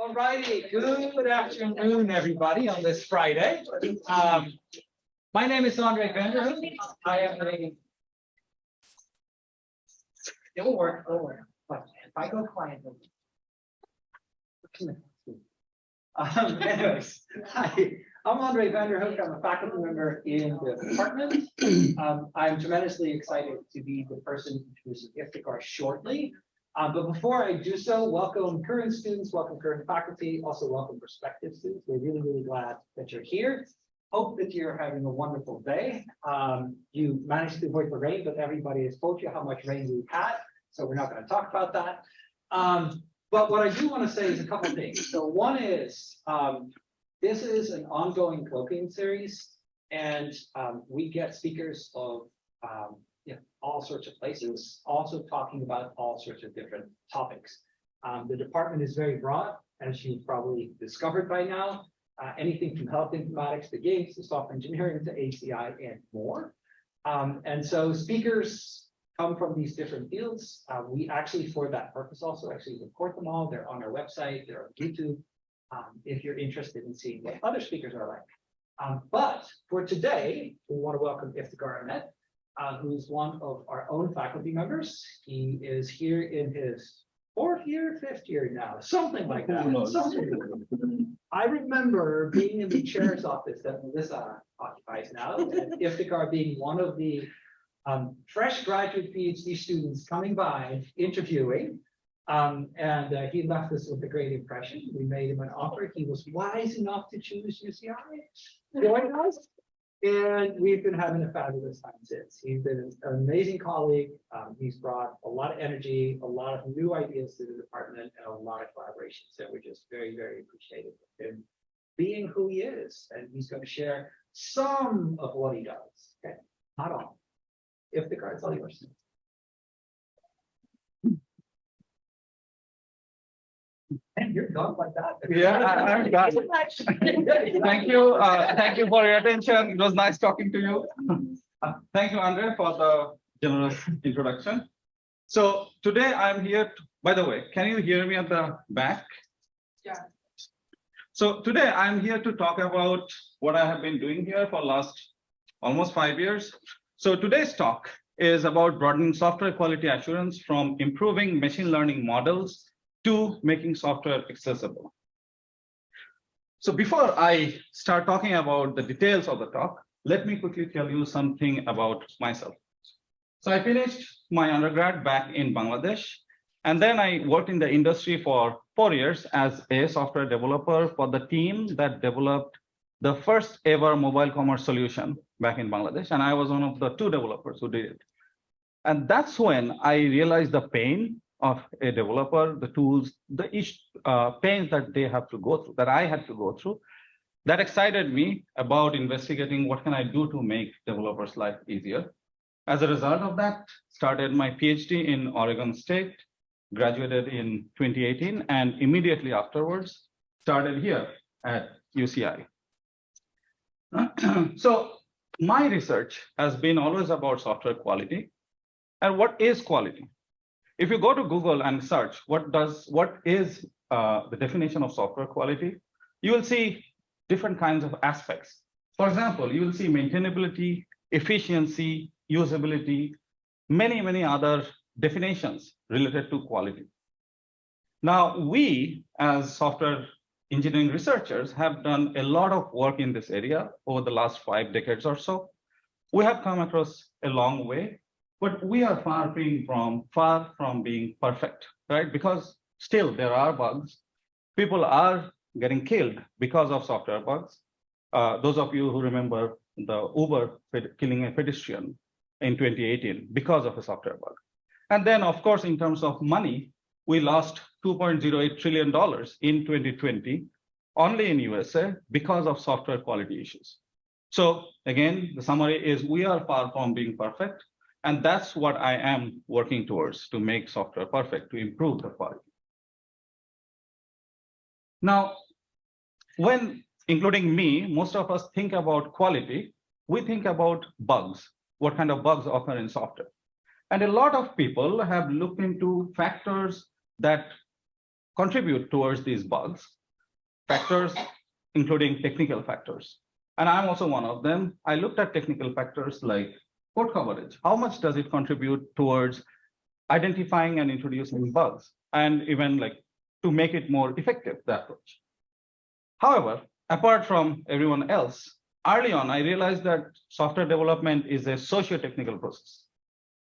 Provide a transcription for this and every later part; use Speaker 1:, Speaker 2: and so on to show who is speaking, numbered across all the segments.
Speaker 1: All righty, good afternoon, everybody, on this Friday. Um, my name is Andre van der Hoek. I am a. It'll work, it'll work. But if I go quiet. Um, anyways, hi, I'm Andre van der Hoek. I'm a faculty member in the department. Um, I'm tremendously excited to be the person introducing Iftikhar shortly. Uh, but before I do so, welcome current students, welcome current faculty, also welcome prospective students. We're really, really glad that you're here. Hope that you're having a wonderful day. Um, you managed to avoid the rain, but everybody has told you how much rain we've had, so we're not going to talk about that. Um, but what I do want to say is a couple things. So one is, um, this is an ongoing colloquium series, and um, we get speakers of um, all sorts of places, also talking about all sorts of different topics. Um, the department is very broad, as you've probably discovered by now. Uh, anything from health informatics to games to software engineering to HCI and more. Um, and so speakers come from these different fields. Uh, we actually, for that purpose, also actually record them all. They're on our website, they're on YouTube. Um, if you're interested in seeing what other speakers are like. Um, but for today, we want to welcome Iftikhar Ahmed uh, who's one of our own faculty members. He is here in his fourth year, fifth year now, something like that. Something. I remember being in the chair's office that Melissa occupies now, and Iftikhar being one of the um, fresh graduate PhD students coming by, interviewing. Um, and uh, he left us with a great impression. We made him an offer. He was wise enough to choose UCI. Join us. And we've been having a fabulous time since. He's been an amazing colleague. Um, he's brought a lot of energy, a lot of new ideas to the department and a lot of collaboration. So we're just very, very appreciative of him being who he is. And he's going to share some of what he does. Okay, not all. Iftikhar's all yours. And you're gone like that.
Speaker 2: Yeah, I- I'm done. Thank you, uh, thank you for your attention. It was nice talking to you. Uh, Thank you, Andre, for the generous introduction. So today I'm here, to- by the way, can you hear me at the back?
Speaker 3: Yeah.
Speaker 2: So today I'm here to talk about what I have been doing here for last almost five years. So today's talk is about broadening software quality assurance from improving machine learning models to making software accessible. So before I start talking about the details of the talk, let me quickly tell you something about myself. So I finished my undergrad back in Bangladesh, and then I worked in the industry for four years as a software developer for the team that developed the first ever mobile commerce solution back in Bangladesh, and I was one of the two developers who did it. And that's when I realized the pain of a developer, the tools, the each uh, pains that they have to go through, that I had to go through. That excited me about investigating what can I do to make developers' life easier. As a result of that, started my PhD in Oregon State, graduated in 2018, and immediately afterwards started here at UCI. so my research has been always about software quality. And what is quality? If you go to Google and search what does what is uh, the definition of software quality, you will see different kinds of aspects. For example, you will see maintainability, efficiency, usability, many, many other definitions related to quality. Now, we as software engineering researchers have done a lot of work in this area over the last five decades or so. We have come across a long way, but we are far from far from being perfect, right? Because still there are bugs. People are getting killed because of software bugs. Uh, those of you who remember the Uber killing a pedestrian in 2018 because of a software bug. And then, of course, in terms of money, we lost $2.08 trillion in 2020 only in USA because of software quality issues. So again, the summary is we are far from being perfect. And that's what I am working towards to make software perfect, to improve the quality. Now, when including me, most of us think about quality, we think about bugs, what kind of bugs occur in software. And a lot of people have looked into factors that contribute towards these bugs. Factors, including technical factors. And I'm also one of them. I looked at technical factors like code coverage. How much does it contribute towards identifying and introducing bugs? And even like to make it more effective, the approach. However, apart from everyone else, early on, I realized that software development is a socio-technical process,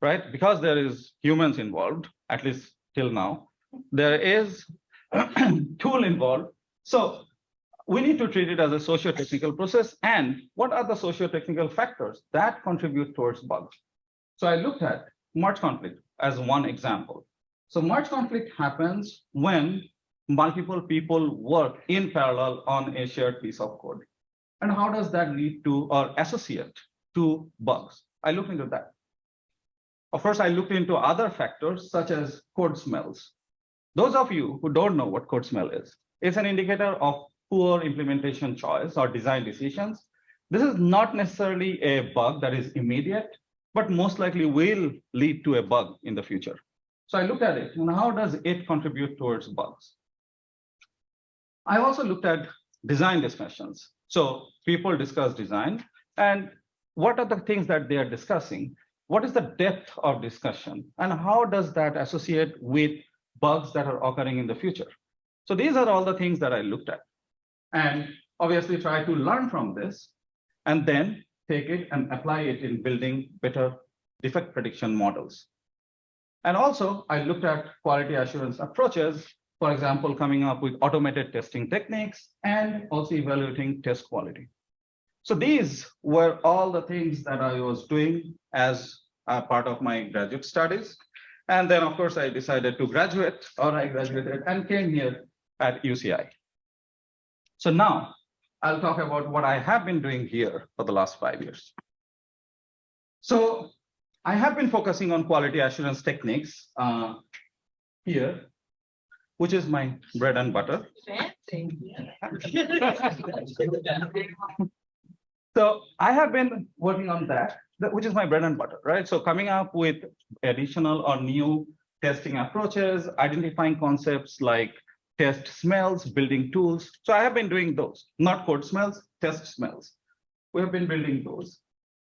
Speaker 2: right? Because there is humans involved, at least till now, there is tool involved. So we need to treat it as a socio-technical process. And what are the socio-technical factors that contribute towards bugs? So I looked at merge conflict as one example. So merge conflict happens when multiple people work in parallel on a shared piece of code. And how does that lead to or associate to bugs? I looked into that. Of course, I looked into other factors such as code smells. Those of you who don't know what code smell is, it's an indicator of poor implementation choice or design decisions. This is not necessarily a bug that is immediate, but most likely will lead to a bug in the future. So I looked at it and how does it contribute towards bugs? I also looked at design discussions. So people discuss design and what are the things that they are discussing? What is the depth of discussion and how does that associate with bugs that are occurring in the future? So these are all the things that I looked at and obviously try to learn from this and then take it and apply it in building better defect prediction models. And also I looked at quality assurance approaches for example, coming up with automated testing techniques and also evaluating test quality. So these were all the things that I was doing as a part of my graduate studies. And then, of course, I decided to graduate or I graduated and came here at UCI. So now I'll talk about what I have been doing here for the last five years. So I have been focusing on quality assurance techniques uh, here which is my bread and butter. So I have been working on that, that- which is my bread and butter, right? So coming up with additional or new testing approaches, identifying concepts like test smells, building tools. So I have been doing those, not code smells, test smells. We have been building those.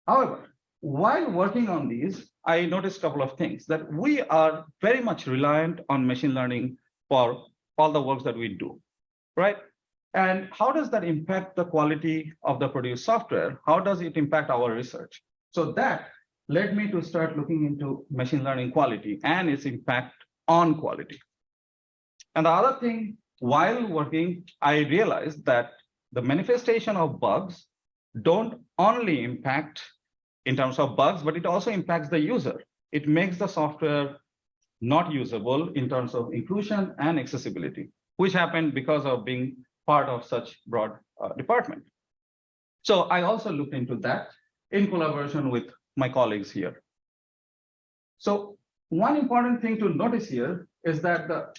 Speaker 2: However, while working on these, I noticed a couple of things that we are very much reliant on machine learning for all the works that we do, right? And how does that impact the quality of the produced software? How does it impact our research? So that led me to start looking into machine learning quality and its impact on quality. And the other thing, while working, I realized that the manifestation of bugs don't only impact in terms of bugs, but it also impacts the user. It makes the software not usable in terms of inclusion and accessibility, which happened because of being part of such broad uh, department. So I also looked into that in collaboration with my colleagues here. So one important thing to notice here is that the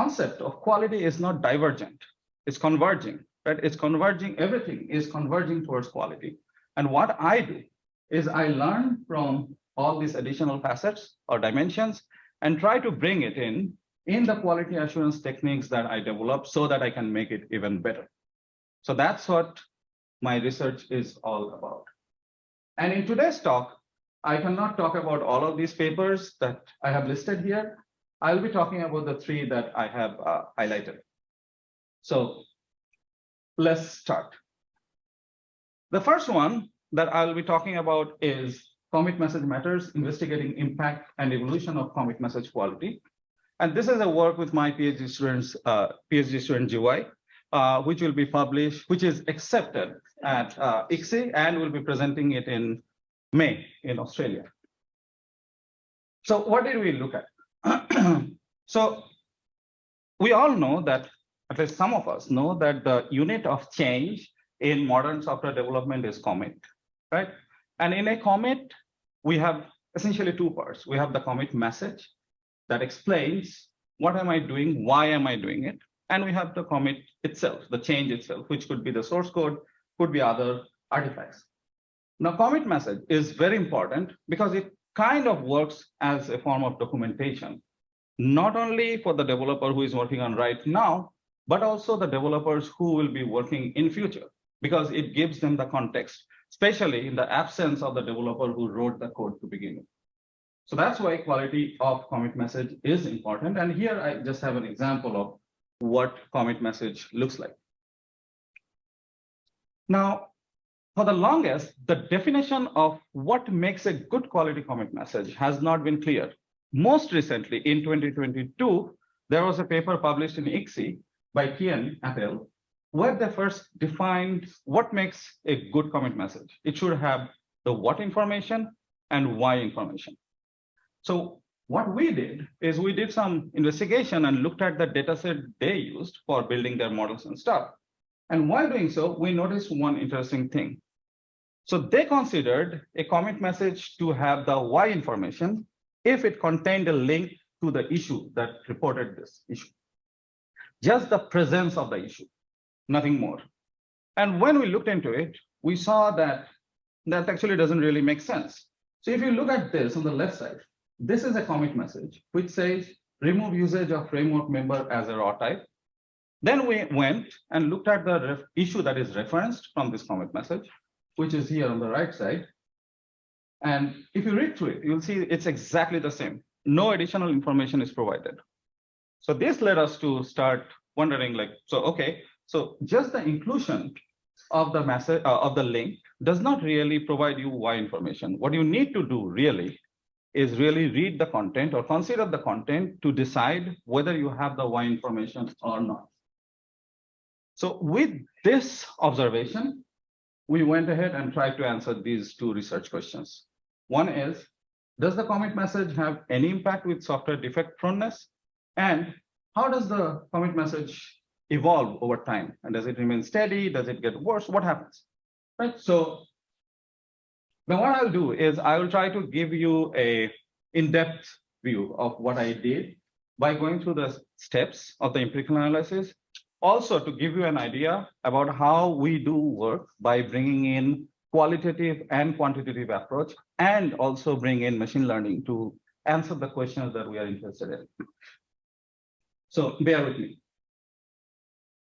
Speaker 2: concept of quality is not divergent, it's converging, right? It's converging, everything is converging towards quality. And what I do is I learn from all these additional facets or dimensions and try to bring it in in the quality assurance techniques that I develop so that I can make it even better. So that's what my research is all about. And in today's talk, I cannot talk about all of these papers that I have listed here. I'll be talking about the three that I have uh, highlighted. So let's start. The first one that I'll be talking about is commit message matters, investigating impact and evolution of commit message quality. And this is a work with my PhD students, uh, PhD student GY, uh, which will be published, which is accepted at uh, ICSE and will be presenting it in May in Australia. So what did we look at? so we all know that, at least some of us know that the unit of change in modern software development is commit, right? And in a commit, we have essentially two parts. We have the commit message that explains what am I doing, why am I doing it? And we have the commit itself, the change itself, which could be the source code, could be other artifacts. Now, commit message is very important because it kind of works as a form of documentation. Not only for the developer who is working on right now, but also the developers who will be working in future, because it gives them the context, especially in the absence of the developer who wrote the code to begin with. So that's why quality of commit message is important. And here I just have an example of what commit message looks like. Now, for the longest, the definition of what makes a good quality commit message has not been clear. Most recently, in 2022, there was a paper published in ICSE by Tian et al., where they first defined what makes a good commit message. It should have the what information and why information. So what we did is we did some investigation and looked at the dataset they used for building their models and stuff. And while doing so, we noticed one interesting thing. So they considered a commit message to have the why information if it contained a link to the issue that reported this issue. Just the presence of the issue, nothing more. And when we looked into it, we saw that that actually doesn't really make sense. So if you look at this on the left side, this is a commit message which says remove usage of framework member as a raw type. Then we went and looked at the issue that is referenced from this commit message, which is here on the right side. And if you read through it, you'll see it's exactly the same. No additional information is provided. So this led us to start wondering like, so, okay, so just the inclusion of the message uh, of the link does not really provide you why information. What you need to do really is really read the content or consider the content to decide whether you have the why information or not. So with this observation, we went ahead and tried to answer these two research questions. One is, does the commit message have any impact with software defect proneness? And how does the commit message evolve over time? And does it remain steady? Does it get worse? What happens? Right. So now what I'll do is I will try to give you a in-depth view of what I did by going through the steps of the empirical analysis. Also to give you an idea about how we do work by bringing in qualitative and quantitative approach and also bring in machine learning to answer the questions that we are interested in. So bear with me.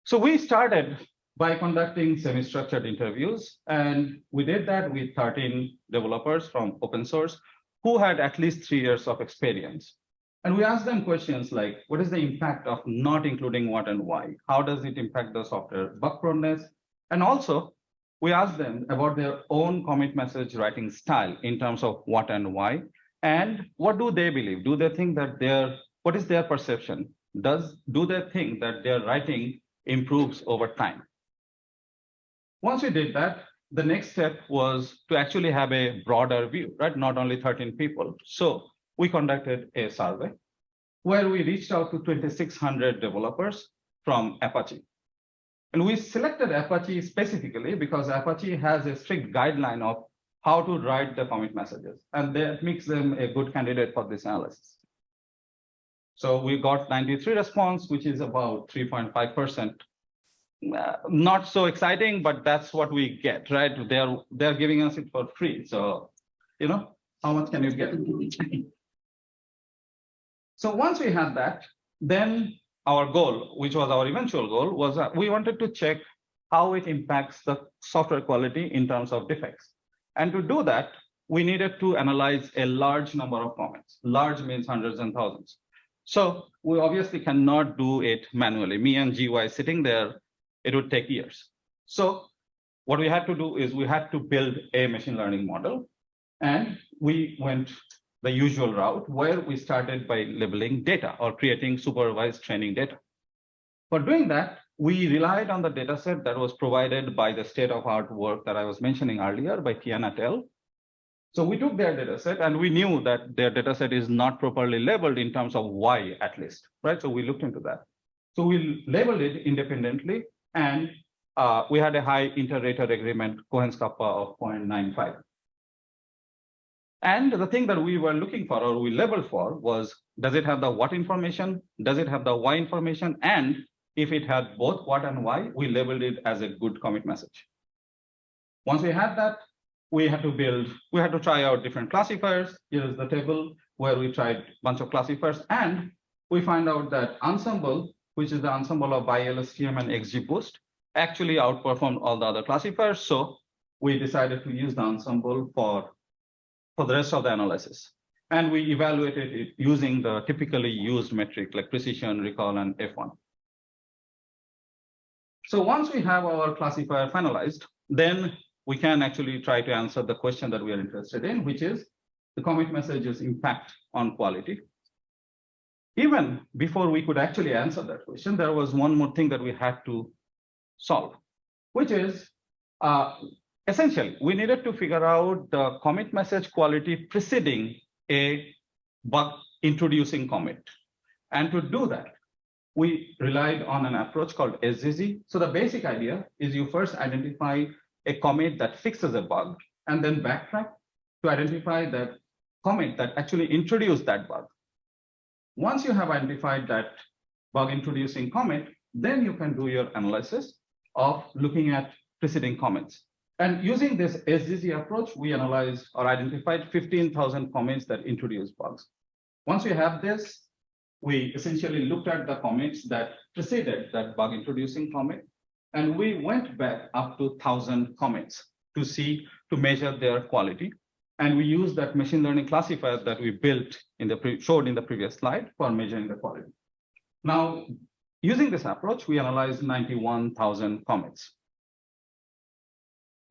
Speaker 2: So we started by conducting semi-structured interviews. And we did that with 13 developers from open source who had at least three years of experience. And we asked them questions like, what is the impact of not including what and why? How does it impact the software bug proneness? And also, we asked them about their own commit message writing style in terms of what and why. And what do they believe? Do they think that their, what is their perception? Does, do they think that their writing improves over time? Once we did that, the next step was to actually have a broader view, right? Not only 13 people. So we conducted a survey where we reached out to 2,600 developers from Apache. And we selected Apache specifically because Apache has a strict guideline of how to write the commit messages, and that makes them a good candidate for this analysis. So we got 93 response, which is about 3.5% uh, not so exciting, but that's what we get, right? They're they're giving us it for free. So, you know, how much can you get? so once we had that, then our goal, which was our eventual goal, was that we wanted to check how it impacts the software quality in terms of defects. And to do that, we needed to analyze a large number of comments. Large means hundreds and thousands. So we obviously cannot do it manually. Me and GY sitting there it would take years. So what we had to do is we had to build a machine learning model. And we went the usual route where we started by labeling data or creating supervised training data. For doing that, we relied on the data set that was provided by the state of art work that I was mentioning earlier by Tian et al. So we took their data set and we knew that their data set is not properly labeled in terms of why at least, right? So we looked into that. So we labeled it independently and uh, we had a high inter-rater agreement Cohen's kappa of 0.95. And the thing that we were looking for or we labeled for was, does it have the what information? Does it have the why information? And if it had both what and why, we labeled it as a good commit message. Once we had that, we had to build, we had to try out different classifiers. Here's the table where we tried a bunch of classifiers and we find out that Ensemble, which is the ensemble of BiLSTM and XGBoost, actually outperformed all the other classifiers. So we decided to use the ensemble for, for the rest of the analysis. And we evaluated it using the typically used metric like precision, recall, and F1. So once we have our classifier finalized, then we can actually try to answer the question that we are interested in, which is the commit message's impact on quality. Even before we could actually answer that question, there was one more thing that we had to solve, which is uh, essentially we needed to figure out the commit message quality preceding a bug introducing commit. And to do that, we relied on an approach called SZZ. So the basic idea is you first identify a commit that fixes a bug and then backtrack to identify that commit that actually introduced that bug. Once you have identified that bug introducing commit, then you can do your analysis of looking at preceding comments. And using this SZZ approach, we analyzed or identified 15,000 comments that introduce bugs. Once we have this, we essentially looked at the comments that preceded that bug introducing comment, and we went back up to 1,000 comments to see, to measure their quality. And we used that machine learning classifier that we built in the showed in the previous slide for measuring the quality. Now, using this approach, we analyzed 91,000 comments.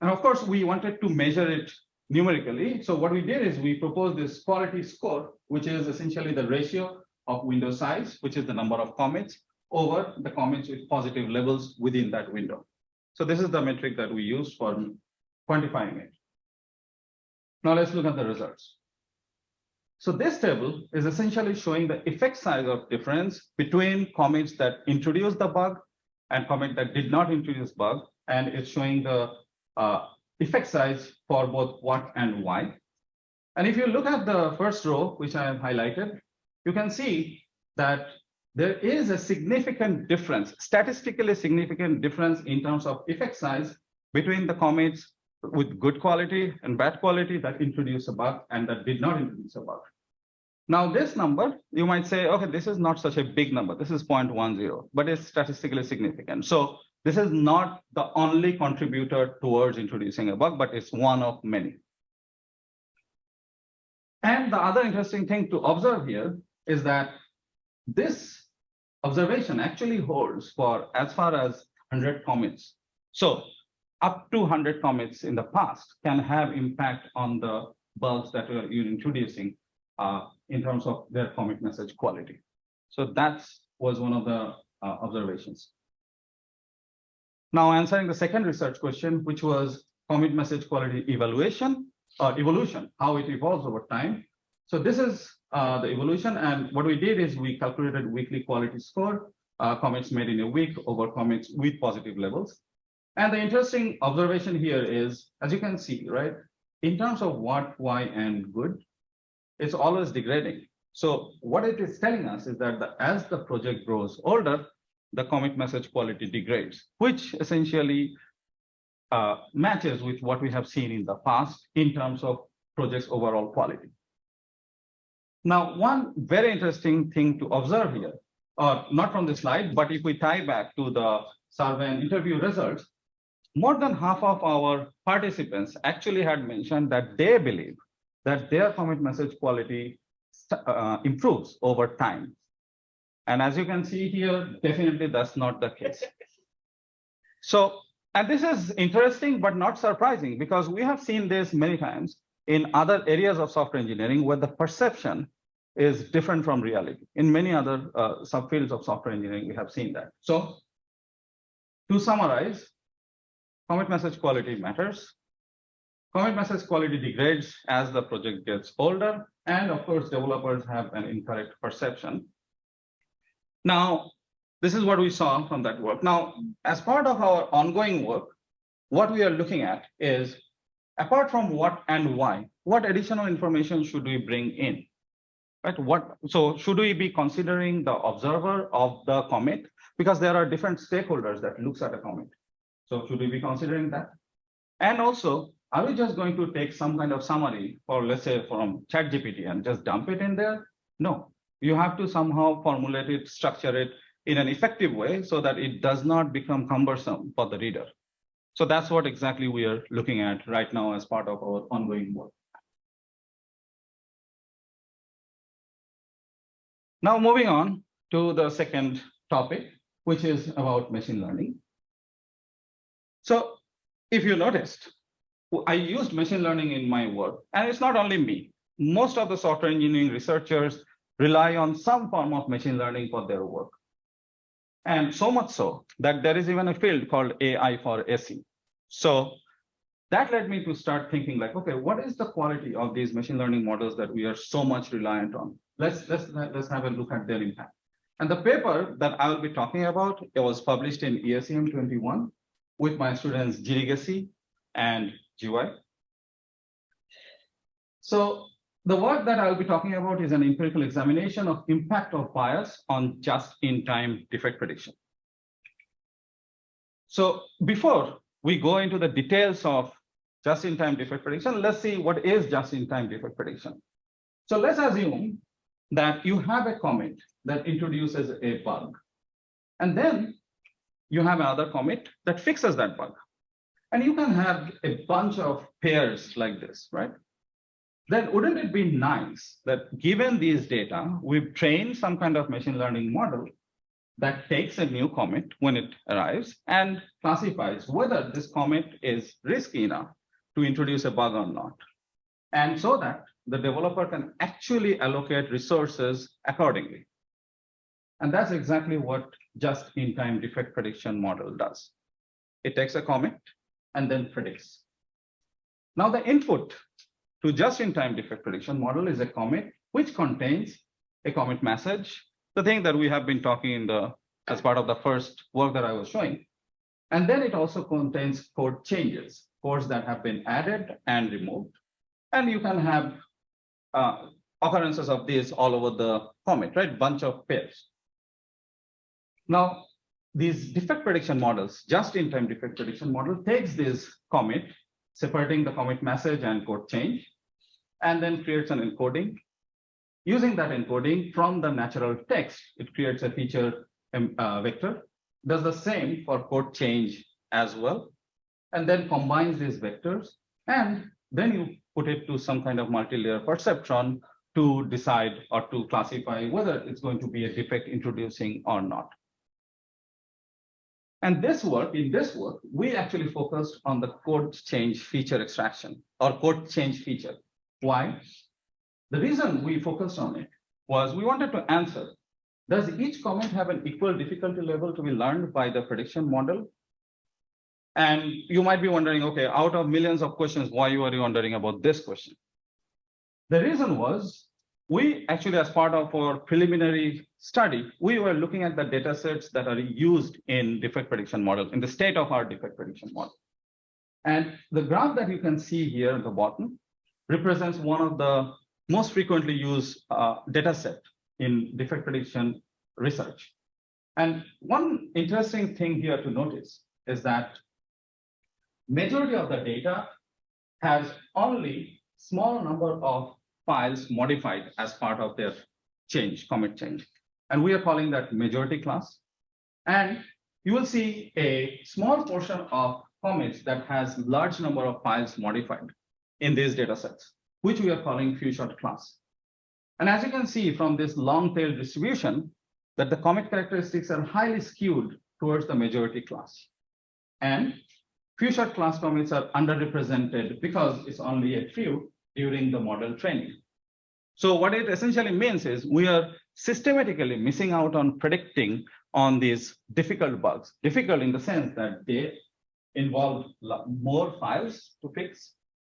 Speaker 2: And of course, we wanted to measure it numerically. So what we did is we proposed this quality score, which is essentially the ratio of window size, which is the number of comments over the comments with positive levels within that window. So this is the metric that we use for quantifying it. Now let's look at the results. So this table is essentially showing the effect size of difference between comments that introduce the bug and comment that did not introduce bug. And it's showing the uh, effect size for both what and why. And if you look at the first row, which I have highlighted, you can see that there is a significant difference, statistically significant difference in terms of effect size between the comments with good quality and bad quality that introduce a bug and that did not introduce a bug. Now this number, you might say, okay, this is not such a big number. This is 0.10, but it's statistically significant. So this is not the only contributor towards introducing a bug, but it's one of many. And the other interesting thing to observe here is that this observation actually holds for as far as 100 comments. So up to 100 comments in the past can have impact on the bugs that you're introducing uh, in terms of their commit message quality. So that was one of the uh, observations. Now answering the second research question, which was commit message quality evaluation or evolution, how it evolves over time. So this is uh, the evolution. And what we did is we calculated weekly quality score, uh, comments made in a week over comments with positive levels. And the interesting observation here is, as you can see, right, in terms of what, why, and good, it's always degrading. So what it is telling us is that the, as the project grows older, the commit message quality degrades, which essentially uh, matches with what we have seen in the past in terms of project's overall quality. Now, one very interesting thing to observe here, or not from the slide, but if we tie back to the survey and interview results, more than half of our participants actually had mentioned that they believe that their commit message quality uh, improves over time. And as you can see here, definitely that's not the case. So, and this is interesting, but not surprising because we have seen this many times in other areas of software engineering where the perception is different from reality. In many other uh, subfields of software engineering, we have seen that. So to summarize, commit message quality matters. Commit message quality degrades as the project gets older. And of course, developers have an incorrect perception. Now, this is what we saw from that work. Now, as part of our ongoing work, what we are looking at is, apart from what and why, what additional information should we bring in? Right? What so should we be considering the observer of the commit? Because there are different stakeholders that looks at a commit. So should we be considering that? And also, are we just going to take some kind of summary or let's say from ChatGPT and just dump it in there? No, You have to somehow formulate it, structure it in an effective way so that it does not become cumbersome for the reader. So that's what exactly we are looking at right now as part of our ongoing work. Now moving on to the second topic, which is about machine learning. So if you noticed, I used machine learning in my work, and it's not only me. Most of the software engineering researchers rely on some form of machine learning for their work. And so much so that there is even a field called AI for SE. So that led me to start thinking like, okay, what is the quality of these machine learning models that we are so much reliant on? Let's let's let's have a look at their impact. And the paper that I will be talking about, it was published in ESEM 21 with my students Jiri Gesi and GY. So the work that I'll be talking about is an empirical examination of impact of bias on just-in-time defect prediction. So before we go into the details of just-in-time defect prediction, let's see what is just-in-time defect prediction. So let's assume that you have a commit that introduces a bug. And then you have another commit that fixes that bug. And you can have a bunch of pairs like this, right? Then wouldn't it be nice that given these data, we've trained some kind of machine learning model that takes a new commit when it arrives and classifies whether this commit is risky enough to introduce a bug or not. And so that the developer can actually allocate resources accordingly. And that's exactly what just-in-time defect prediction model does. It takes a commit and then predicts. Now the input to just-in-time defect prediction model is a commit which contains a commit message, the thing that we have been talking in the as part of the first work that I was showing. And then it also contains code changes, codes that have been added and removed. And you can have uh, occurrences of these all over the commit, right? Bunch of pairs. Now, these defect prediction models, just-in-time defect prediction model takes this commit, separating the commit message and code change, and then creates an encoding. Using that encoding from the natural text, it creates a feature um, uh, vector, does the same for code change as well, and then combines these vectors, and then you put it to some kind of multi-layer perceptron to decide or to classify whether it's going to be a defect introducing or not. And this work, in this work, we actually focused on the code change feature extraction or code change feature. Why? The reason we focused on it was we wanted to answer, does each comment have an equal difficulty level to be learned by the prediction model? And you might be wondering, okay, out of millions of questions, why are you wondering about this question? The reason was we actually, as part of our preliminary study, we were looking at the data sets that are used in defect prediction models, in the state of our defect prediction model. And the graph that you can see here at the bottom represents one of the most frequently used uh, data set in defect prediction research. And one interesting thing here to notice is that majority of the data has only small number of files modified as part of their change, commit change. And we are calling that majority class. And you will see a small portion of commits that has large number of files modified in these data sets, which we are calling few shot class. And as you can see from this long tail distribution, that the commit characteristics are highly skewed towards the majority class. And few shot class commits are underrepresented because it's only a few during the model training. So what it essentially means is we are systematically missing out on predicting on these difficult bugs, difficult in the sense that they involve more files to fix.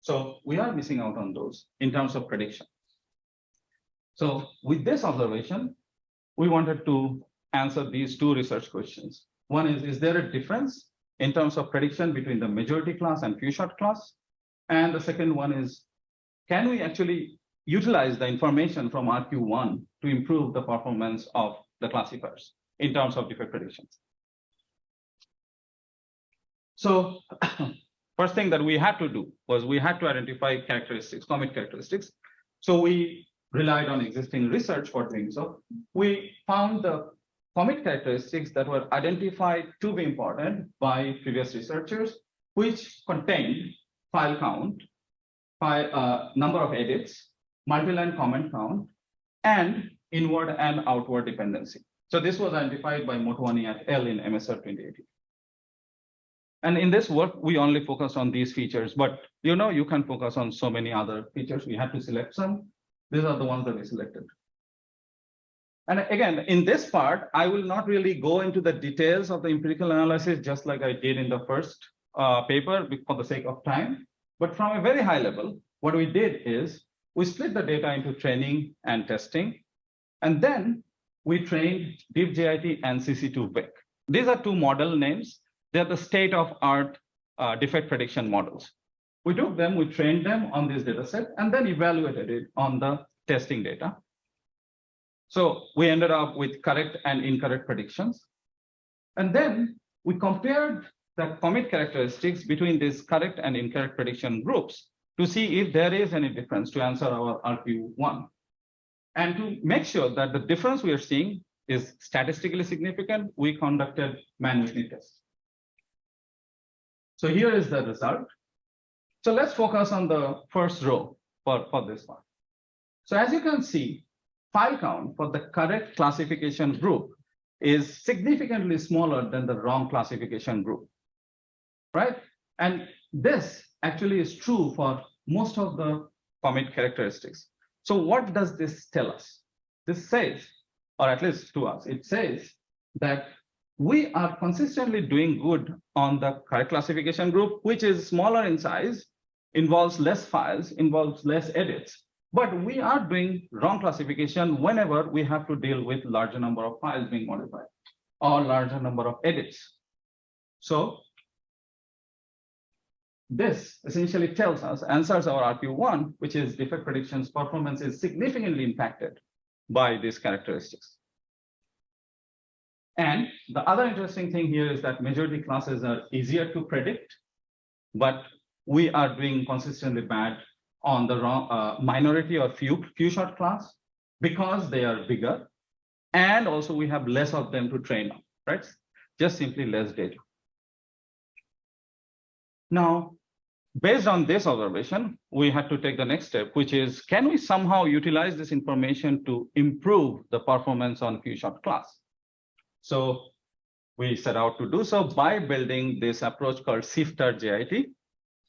Speaker 2: So we are missing out on those in terms of prediction. So with this observation, we wanted to answer these two research questions. One is, is there a difference in terms of prediction between the majority class and few shot class? And the second one is, can we actually utilize the information from RQ1 to improve the performance of the classifiers in terms of defect predictions? So first thing that we had to do was we had to identify characteristics, commit characteristics. So we relied on existing research for doing so. We found the commit characteristics that were identified to be important by previous researchers, which contained file count, file, uh, number of edits, multi-line comment count, and inward and outward dependency. So this was identified by Motwani et al. in MSR 2018. And in this work, we only focus on these features, but you know, you can focus on so many other features. We had to select some. These are the ones that we selected. And again, in this part, I will not really go into the details of the empirical analysis, just like I did in the first uh, paper for the sake of time. But from a very high level, what we did is we split the data into training and testing. And then we trained DeepJIT and CC2VEC. These are two model names. They're the state of art uh, defect prediction models. We took them, we trained them on this data set, and then evaluated it on the testing data. So we ended up with correct and incorrect predictions. And then we compared the commit characteristics between these correct and incorrect prediction groups to see if there is any difference to answer our RQ1. And to make sure that the difference we are seeing is statistically significant, we conducted manual tests. So here is the result. So let's focus on the first row for, for this one. So as you can see, file count for the correct classification group is significantly smaller than the wrong classification group, right? And this actually is true for most of the commit characteristics. So what does this tell us? This says, or at least to us, it says that we are consistently doing good on the correct classification group, which is smaller in size, involves less files, involves less edits. But we are doing wrong classification whenever we have to deal with larger number of files being modified or larger number of edits. So this essentially tells us, answers our RQ1, which is defect predictions performance is significantly impacted by these characteristics. And the other interesting thing here is that majority classes are easier to predict, but we are doing consistently bad on the wrong, uh, minority or few, few shot class because they are bigger. And also we have less of them to train on, right? Just simply less data. Now, based on this observation, we had to take the next step, which is, can we somehow utilize this information to improve the performance on few shot class? So we set out to do so by building this approach called Sifter JIT.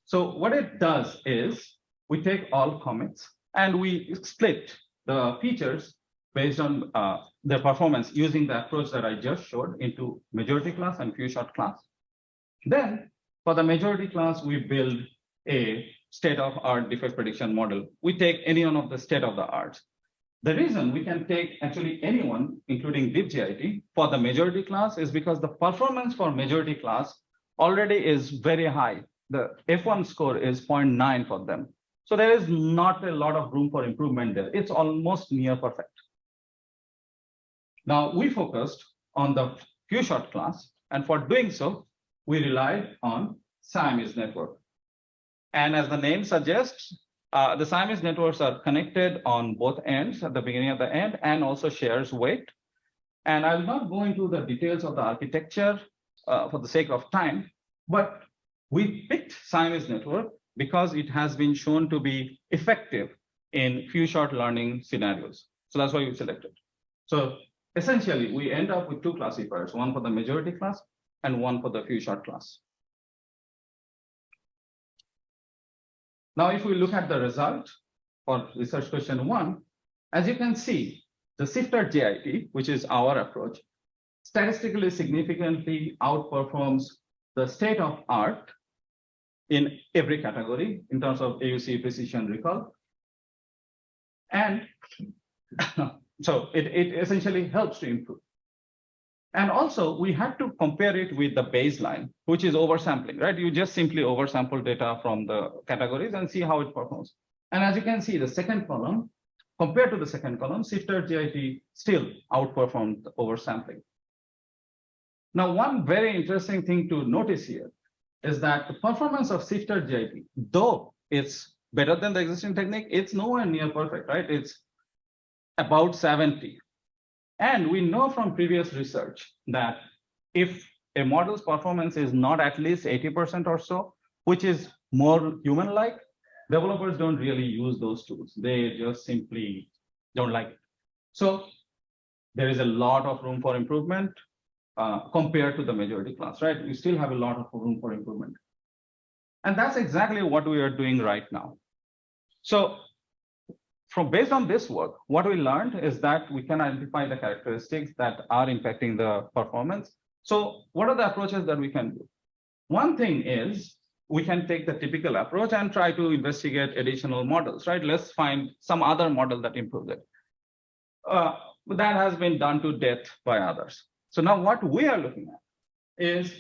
Speaker 2: So what it does is we take all commits and we split the features based on uh, their performance using the approach that I just showed into majority class and few shot class. Then for the majority class, we build a state of art defect prediction model. We take any one of the state of the art. The reason we can take actually anyone, including DeepJIT, for the majority class is because the performance for majority class already is very high. The F1 score is 0.9 for them. So there is not a lot of room for improvement there. It's almost near perfect. Now we focused on the few shot class, and for doing so, we relied on Siamese network. And as the name suggests, uh, the Siamese networks are connected on both ends at the beginning of the end and also shares weight. And I will not go into the details of the architecture uh, for the sake of time, but we picked Siamese network because it has been shown to be effective in few shot learning scenarios. So that's why we selected. So essentially, we end up with two classifiers, one for the majority class and one for the few shot class. Now, if we look at the result for research question one, as you can see, the Sifter JIT, which is our approach, statistically significantly outperforms the state of art in every category in terms of AUC precision recall. And so it, it essentially helps to improve. And also we had to compare it with the baseline, which is oversampling, right? You just simply oversample data from the categories and see how it performs. And as you can see, the second column, compared to the second column, Sifter JIT still outperformed oversampling. Now, one very interesting thing to notice here is that the performance of Sifter JIT, though it's better than the existing technique, it's nowhere near perfect, right? It's about 70. And we know from previous research that if a model's performance is not at least 80% or so, which is more human-like, developers don't really use those tools. They just simply don't like it. So there is a lot of room for improvement uh, compared to the majority class, right? We still have a lot of room for improvement. And that's exactly what we are doing right now. So from based on this work, what we learned is that we can identify the characteristics that are impacting the performance. So what are the approaches that we can do? One thing is we can take the typical approach and try to investigate additional models, right? Let's find some other model that improves it. Uh, that has been done to death by others. So now what we are looking at is,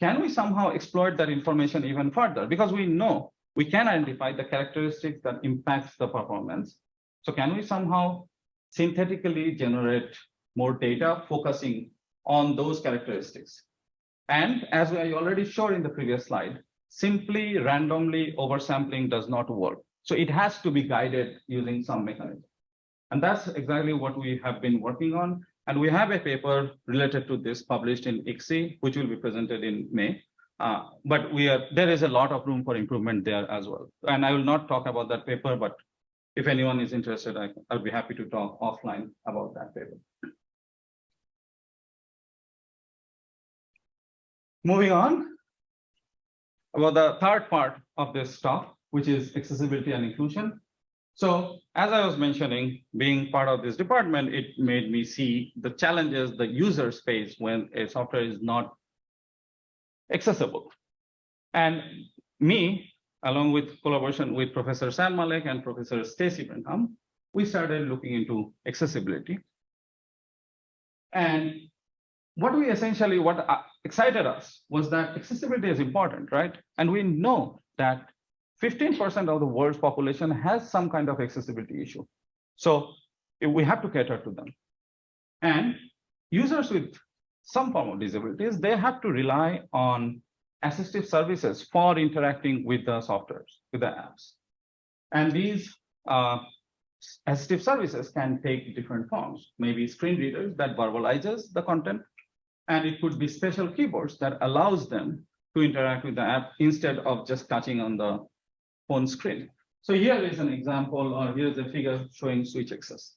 Speaker 2: can we somehow exploit that information even further? Because we know we can identify the characteristics that impacts the performance. So can we somehow synthetically generate more data focusing on those characteristics? And as I already showed in the previous slide, simply randomly oversampling does not work. So it has to be guided using some mechanism. And that's exactly what we have been working on. And we have a paper related to this published in ICSE, which will be presented in May. Uh, but we are there is a lot of room for improvement there as well. And I will not talk about that paper, but if anyone is interested, I, I'll be happy to talk offline about that paper. Moving on, about the third part of this talk, which is accessibility and inclusion. So as I was mentioning, being part of this department, it made me see the challenges the users face when a software is not accessible. And me, along with collaboration with Professor Sam Malek and Professor Stacy Branham, we started looking into accessibility. And what we essentially, what uh, excited us was that accessibility is important, right? And we know that 15% of the world's population has some kind of accessibility issue. So we have to cater to them. And users with some form of disabilities, they have to rely on assistive services for interacting with the softwares, with the apps. And these uh, assistive services can take different forms, maybe screen readers that verbalizes the content, and it could be special keyboards that allows them to interact with the app instead of just touching on the phone screen. So here is an example, or here's a figure showing switch access.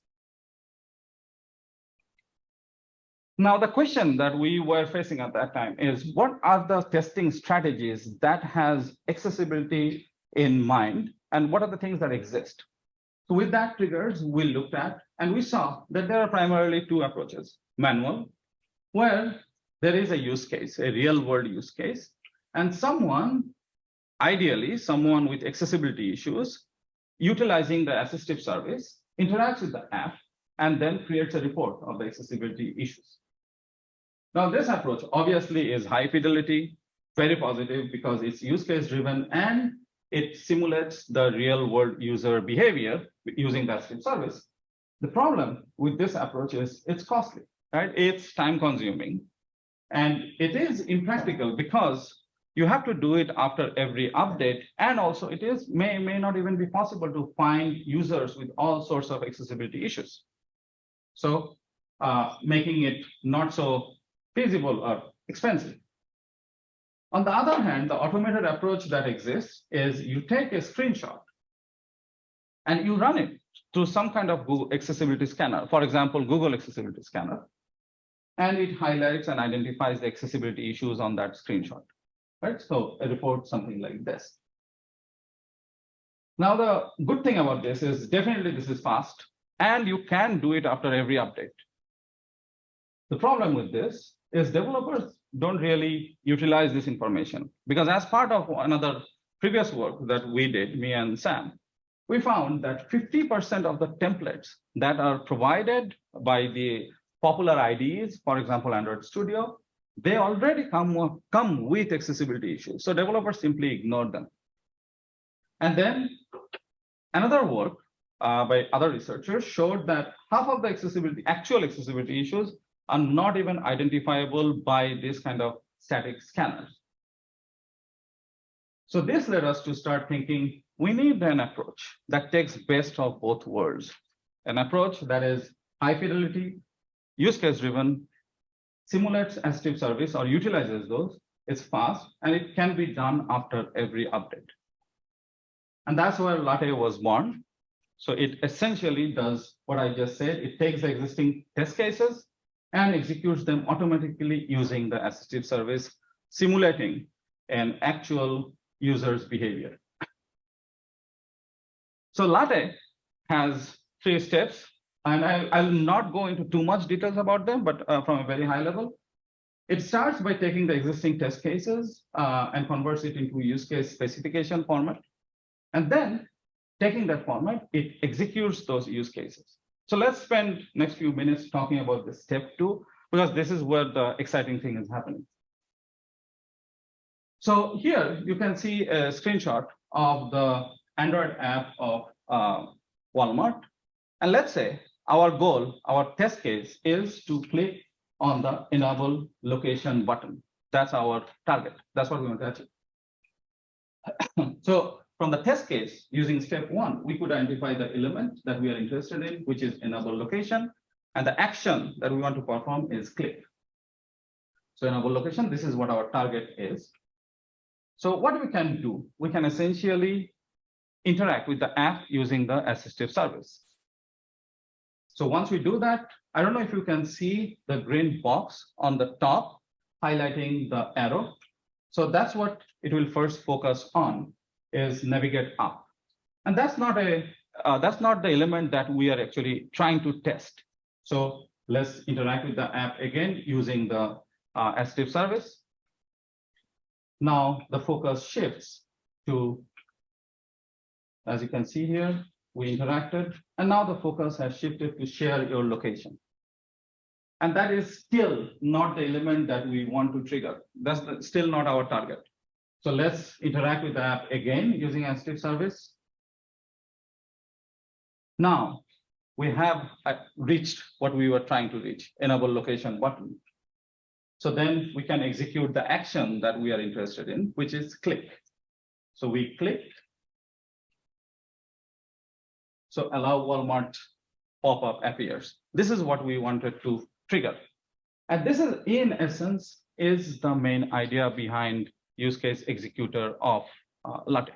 Speaker 2: Now, the question that we were facing at that time is what are the testing strategies that has accessibility in mind and what are the things that exist? So with that triggers, we looked at and we saw that there are primarily two approaches, manual, where there is a use case, a real world use case, and someone Ideally, someone with accessibility issues utilizing the assistive service interacts with the app and then creates a report of the accessibility issues. Now, this approach obviously is high fidelity, very positive because it's use case driven and it simulates the real world user behavior using that assistive service. The problem with this approach is it's costly, right? It's time consuming and it is impractical because you have to do it after every update. And also it is may, may not even be possible to find users with all sorts of accessibility issues. So uh, making it not so feasible or expensive. On the other hand, the automated approach that exists is you take a screenshot and you run it through some kind of Google accessibility scanner, for example, Google accessibility scanner, and it highlights and identifies the accessibility issues on that screenshot right? So a report something like this. Now, the good thing about this is definitely this is fast and you can do it after every update. The problem with this is developers don't really utilize this information because as part of another previous work that we did, me and Sam, we found that 50% of the templates that are provided by the popular IDEs, for example, Android Studio, they already come, come with accessibility issues. So developers simply ignore them. And then another work uh, by other researchers showed that half of the accessibility, actual accessibility issues are not even identifiable by this kind of static scanners. So this led us to start thinking we need an approach that takes best of both worlds. an approach that is high fidelity, use case driven, simulates assistive service or utilizes those, it's fast, and it can be done after every update. And that's where Latte was born. So it essentially does what I just said. It takes the existing test cases and executes them automatically using the assistive service, simulating an actual user's behavior. So Latte has three steps, and I, I'll not go into too much details about them, but uh, from a very high level. It starts by taking the existing test cases uh, and converts it into use case specification format. And then taking that format, it executes those use cases. So let's spend next few minutes talking about the step two, because this is where the exciting thing is happening. So here you can see a screenshot of the Android app of uh, Walmart. And let's say our goal, our test case is to click on the enable location button. That's our target. That's what we want to achieve. so from the test case, using step one, we could identify the element that we are interested in, which is enable location. And the action that we want to perform is click. So enable location, this is what our target is. So what we can do, we can essentially interact with the app using the assistive service. So once we do that, I don't know if you can see the green box on the top highlighting the arrow. So that's what it will first focus on is navigate up. And that's not a uh, that's not the element that we are actually trying to test. So let's interact with the app again using the uh, assistive service. Now the focus shifts to, as you can see here, we interacted, and now the focus has shifted to share your location. And that is still not the element that we want to trigger. That's the- still not our target. So let's interact with the app again using assistive service. Now, we have uh, reached what we were trying to reach, enable location button. So then we can execute the action that we are interested in, which is click. So we click. So allow Walmart pop-up appears. This is what we wanted to trigger. And this is in essence is the main idea behind use case executor of uh, Latte.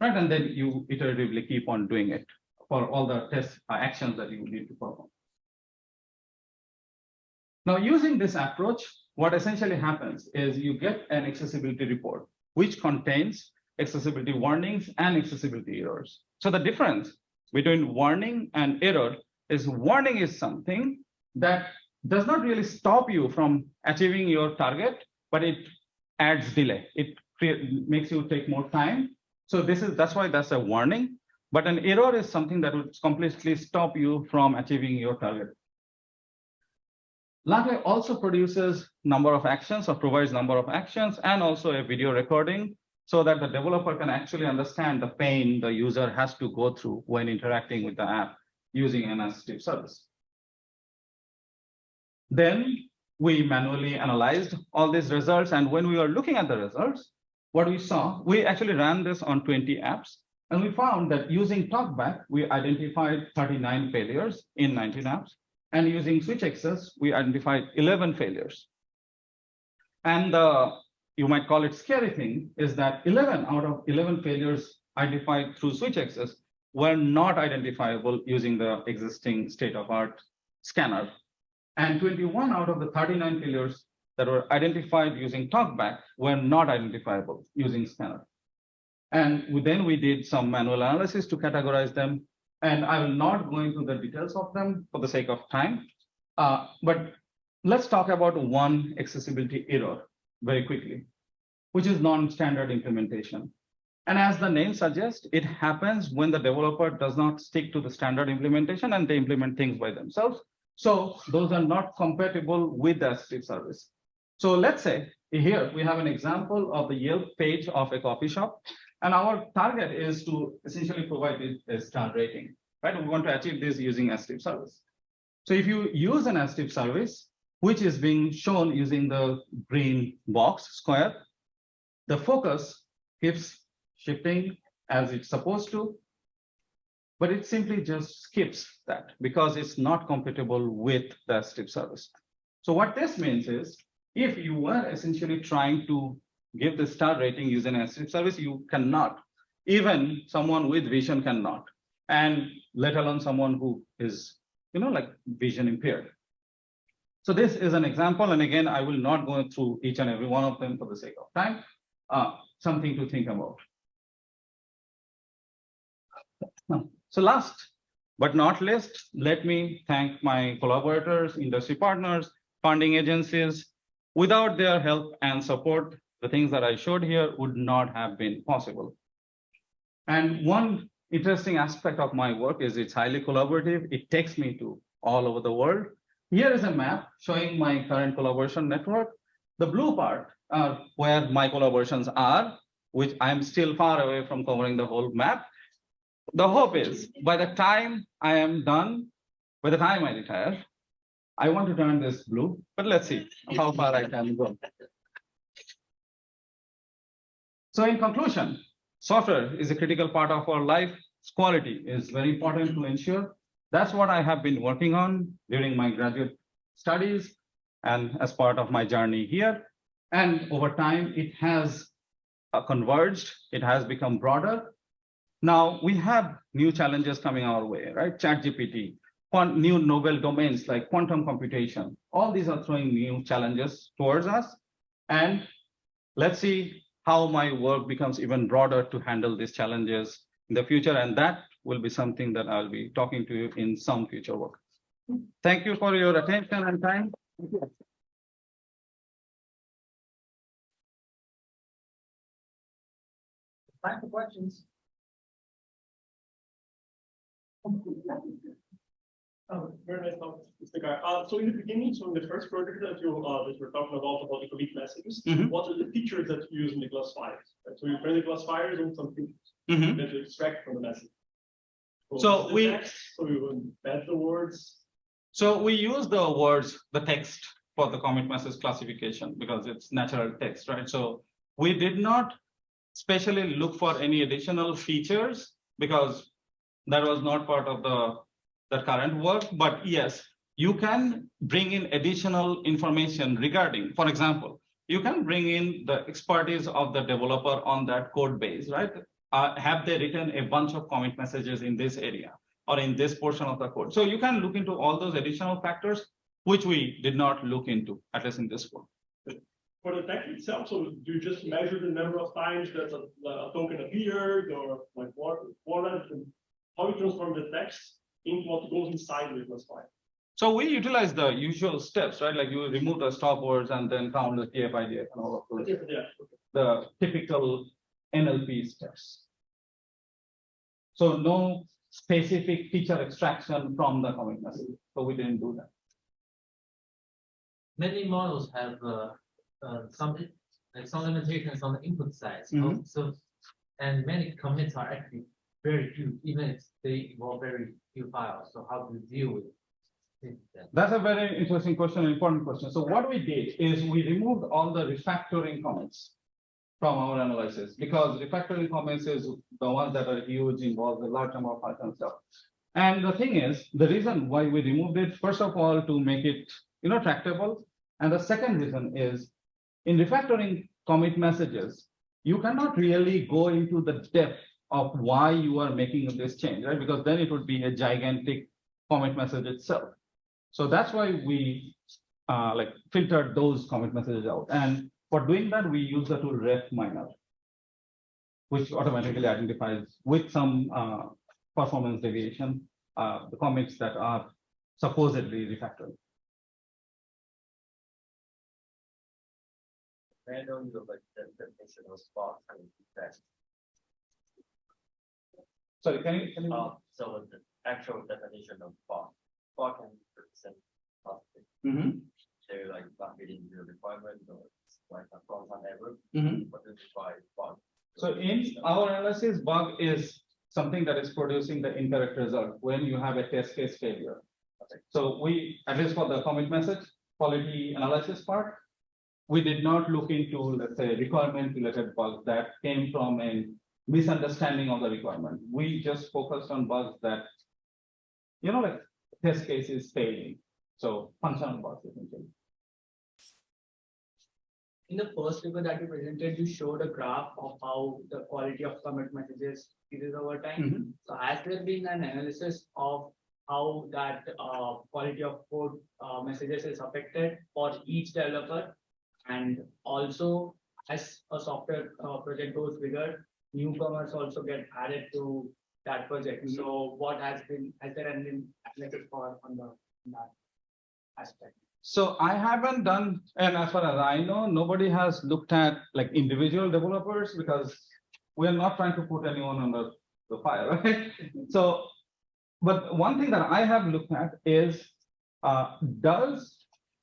Speaker 2: Right, and then you iteratively keep on doing it for all the test uh, actions that you need to perform. Now, using this approach, what essentially happens is you get an accessibility report, which contains accessibility warnings and accessibility errors. So the difference between warning and error is warning is something that does not really stop you from achieving your target, but it adds delay. It makes you take more time. So this is that's why that's a warning. But an error is something that would completely stop you from achieving your target. Latte also produces number of actions or provides number of actions and also a video recording so that the developer can actually understand the pain the user has to go through when interacting with the app using an assistive service. Then we manually analyzed all these results. And when we were looking at the results, what we saw, we actually ran this on 20 apps. And we found that using TalkBack, we identified 39 failures in 19 apps. And using switch access, we identified 11 failures. And uh, you might call it scary thing is that 11 out of 11 failures identified through switch access were not identifiable using the existing state of art scanner. And 21 out of the 39 failures that were identified using TalkBack were not identifiable using scanner. And then we did some manual analysis to categorize them. And I will not go into the details of them for the sake of time. Uh, but let's talk about one accessibility error very quickly, which is non-standard implementation. And as the name suggests, it happens when the developer does not stick to the standard implementation and they implement things by themselves. So those are not compatible with the assistive service. So let's say here we have an example of the Yelp page of a coffee shop. And our target is to essentially provide a star rating, right? We want to achieve this using assistive service. So if you use an assistive service, which is being shown using the green box square, the focus keeps shifting as it's supposed to. But it simply just skips that because it's not compatible with the strip service. So what this means is, if you were essentially trying to give the star rating using assistive service, you cannot. Even someone with vision cannot, and let alone someone who is, you know, like vision impaired. So this is an example, and again, I will not go through each and every one of them for the sake of time. Uh, something to think about. So last but not least, let me thank my collaborators, industry partners, funding agencies. Without their help and support, the things that I showed here would not have been possible. And one interesting aspect of my work is it's highly collaborative. It takes me to all over the world. Here is a map showing my current collaboration network. The blue part are where my collaborations are, which I'm still far away from covering the whole map. The hope is by the time I am done, by the time I retire, I want to turn this blue, but let's see how far I can go. So in conclusion, software is a critical part of our life. Quality is very important to ensure. That's what I have been working on during my graduate studies and as part of my journey here. And over time, it has uh, converged, it has become broader. Now we have new challenges coming our way, right? ChatGPT, new novel domains like quantum computation. All these are throwing new challenges towards us. And let's see how my work becomes even broader to handle these challenges in the future. And that will be something that I'll be talking to you in some future work. Thank you for your attention and time.
Speaker 1: Time for questions.
Speaker 3: Oh, very nice talk, Mr. Guy. Uh, so in the beginning, so in the first project that you, uh, that were talking about, about the commit messages,
Speaker 2: Mhm.
Speaker 3: what are the features that you use in the classifiers? Right, So you train the classifiers on some features
Speaker 2: Mhm.
Speaker 3: that you extract from the message.
Speaker 2: So
Speaker 3: the
Speaker 2: we-
Speaker 3: text, So you embed the words,
Speaker 2: So we use the words, the text for the commit message classification because it's natural text, right? So we did not specially look for any additional features because that was not part of the, the current work, but yes, you can bring in additional information regarding, for example, you can bring in the expertise of the developer on that code base, right? Uh, have they written a bunch of commit messages in this area? or in this portion of the code. So you can look into all those additional factors, which we did not look into, at least in this one.
Speaker 3: for the text itself, so do you just measure the number of times that a, a token appeared or like what, what, how we transform the text into what goes inside the classifier?
Speaker 2: So we utilize the usual steps, right? Like you remove the stop words and then count the TF-IDF and all of those,
Speaker 3: Yeah, yeah, okay.
Speaker 2: the typical NLP steps. So no specific feature extraction from the commit message, so we didn't do that.
Speaker 4: many models have uh, uh, some, like some limitations on the input side. So-
Speaker 2: Mhm.
Speaker 4: So, and many commits are actually very few, even if they involve very few files. So how do you deal with it?
Speaker 2: That's a very interesting question, important question. So what we did is we removed all the refactoring comments from our analysis because refactoring comments is the ones that are huge, involve a large number of Python stuff. And the thing is, the reason why we removed it, first of all, to make it, you know, tractable. And the second reason is in refactoring commit messages, you cannot really go into the depth of why you are making this change, right? Because then it would be a gigantic commit message itself. So that's why we uh, like filtered those commit messages out. And for doing that, we use the tool ref miner, which automatically identifies with some uh, performance deviation, uh, the commits that are supposedly refactored.
Speaker 5: Like the and.
Speaker 2: Sorry, can you, can you?
Speaker 5: Uh, so the actual definition of spot, spot can represent something,
Speaker 2: Mhm,
Speaker 5: so like not meeting your requirement or it's like a error,
Speaker 2: mhm.
Speaker 5: what is by bug.
Speaker 2: So in our analysis, bug is something that is producing the incorrect result when you have a test case failure. So we, at least for the commit message, quality analysis part, we did not look into, let's say, requirement related bugs that came from a misunderstanding of the requirement. We just focused on bugs that, you know, like test cases failing. So functional bugs essentially.
Speaker 6: In the first paper that you presented, you showed a graph of how the quality of commit messages is over time.
Speaker 2: Mhm.
Speaker 6: So has there been an analysis of how that uh quality of code uh messages is affected for each developer? And also, as a software uh project goes bigger, newcomers also get added to that project.
Speaker 2: Mhm.
Speaker 6: So what has been, has there been analysis for on the on that aspect?
Speaker 2: So I haven't done, and as far as I know, nobody has looked at like individual developers because we are not trying to put anyone under the fire, right? So, but one thing that I have looked at is, uh, does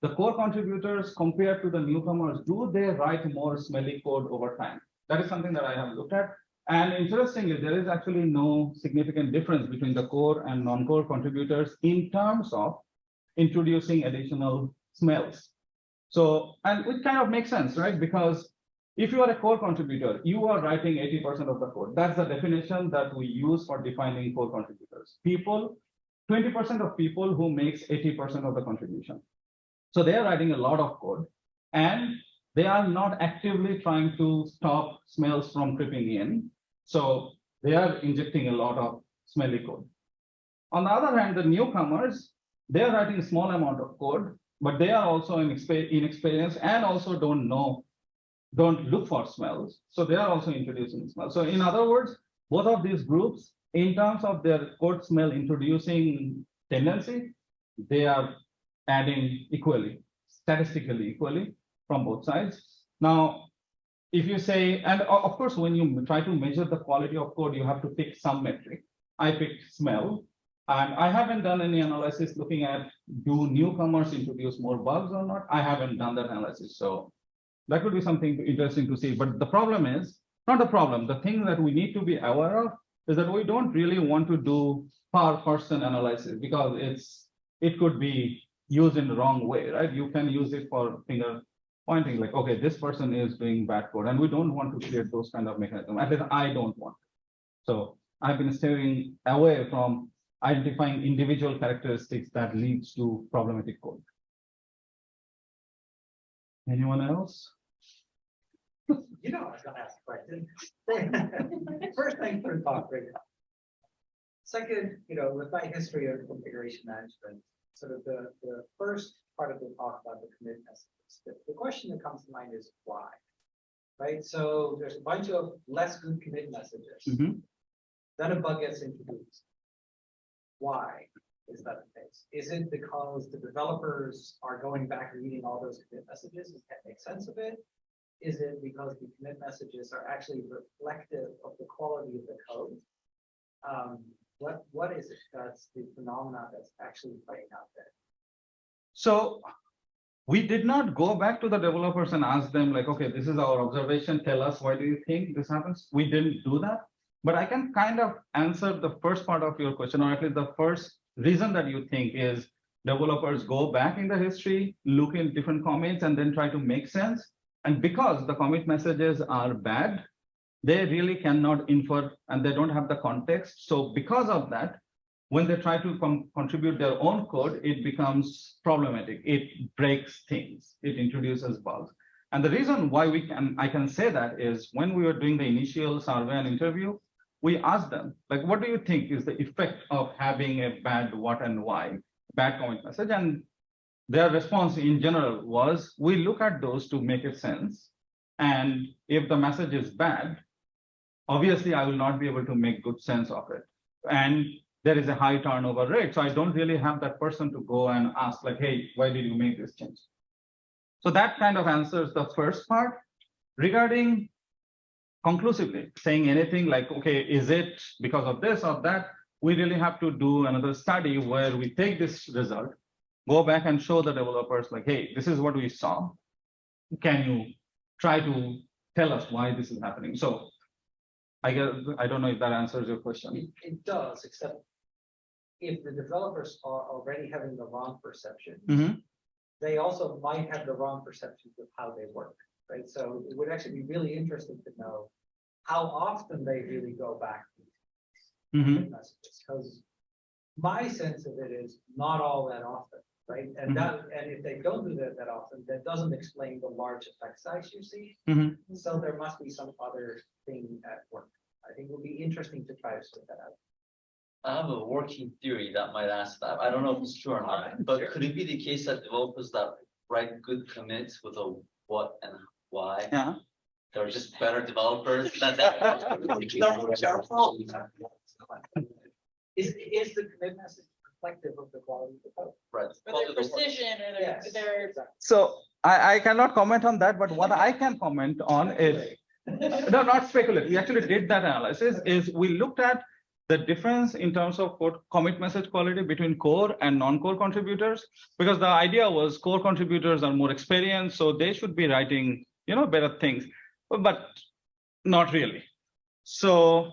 Speaker 2: the core contributors compared to the newcomers, do they write more smelly code over time? That is something that I have looked at. And interestingly, there is actually no significant difference between the core and non-core contributors in terms of introducing additional smells. So, and it kind of makes sense, right? Because if you are a core contributor, you are writing eighty percent of the code. That's the definition that we use for defining core contributors. People, twenty percent of people who makes eighty percent of the contribution. So they are writing a lot of code and they are not actively trying to stop smells from creeping in. So they are injecting a lot of smelly code. On the other hand, the newcomers, they are writing a small amount of code, but they are also inexpe- inexperienced and also don't know, don't look for smells. So they are also introducing smells. So in other words, both of these groups, in terms of their code smell introducing tendency, they are adding equally, statistically equally from both sides. Now, if you say, and uh, of course, when you try to measure the quality of code, you have to pick some metric. I picked smell, and I haven't done any analysis looking at do newcomers introduce more bugs or not? I haven't done that analysis, so that could be something interesting to see. But the problem is, not the problem, the thing that we need to be aware of is that we don't really want to do per person analysis because it's, it could be used in the wrong way, right? You can use it for finger pointing like, okay, this person is doing bad code, and we don't want to create those kind of mechanisms. At least I don't want. So I've been steering away from identifying individual characteristics that leads to problematic code. Anyone else?
Speaker 1: You know, I was gonna ask a question. First, thanks for the talk. Second, you know, with my history of configuration management, sort of the, the first part of the talk about the commit messages, the, the question that comes to mind is why? Right, so there's a bunch of less good commit messages,
Speaker 2: Mhm.
Speaker 1: then a bug gets introduced. Why is that the case? Is it because the developers are going back and reading all those commit messages and can't make sense of it? Is it because the commit messages are actually reflective of the quality of the code? Um, what, what is it that's the phenomena that's actually playing out there?
Speaker 2: So we did not go back to the developers and ask them like, okay, this is our observation. Tell us, why do you think this happens? We didn't do that. But I can kind of answer the first part of your question, or at least the first reason that you think is developers go back in the history, look in different commits, and then try to make sense. And because the commit messages are bad, they really cannot infer and they don't have the context. So because of that, when they try to contribute their own code, it becomes problematic. It breaks things. It introduces bugs. And the reason why we can, I can say that is when we were doing the initial survey and interview, we asked them, like, what do you think is the effect of having a bad what and why, bad commit message? And their response in general was, we look at those to make it sense. And if the message is bad, obviously I will not be able to make good sense of it. And there is a high turnover rate. So I don't really have that person to go and ask like, hey, why did you make this change? So that kind of answers the first part. Regarding conclusively saying anything like, okay, is it because of this or that? We really have to do another study where we take this result, go back and show the developers like, hey, this is what we saw. Can you try to tell us why this is happening? So I guess, I don't know if that answers your question.
Speaker 1: It, it does, except if the developers are already having the wrong perception,
Speaker 2: Mhm.
Speaker 1: they also might have the wrong perceptions of how they work, right? So it would actually be really interesting to know how often they really go back.
Speaker 2: to Mhm.
Speaker 1: messages, because my sense of it is not all that often, right? And that, and if they don't do that that often, that doesn't explain the large effect size you see.
Speaker 2: Mhm.
Speaker 1: So there must be some other thing at work. I think it would be interesting to try to sort that out.
Speaker 7: I have a working theory that might ask that. I don't know if it's true or not, but could it be the case that developers that write good commits with a what and why? Uh-huh.
Speaker 2: Yeah.
Speaker 7: They're just better developers than that.
Speaker 1: Is, is the commit message reflective of the quality of the code?
Speaker 7: Right.
Speaker 8: Or their precision or their,
Speaker 1: Yes,
Speaker 8: their,
Speaker 1: exactly.
Speaker 2: So I, I cannot comment on that, but what I can comment on is, no, not speculative. We actually did that analysis is we looked at the difference in terms of commit message quality between core and non-core contributors. Because the idea was core contributors are more experienced, so they should be writing, you know, better things, but not really. So,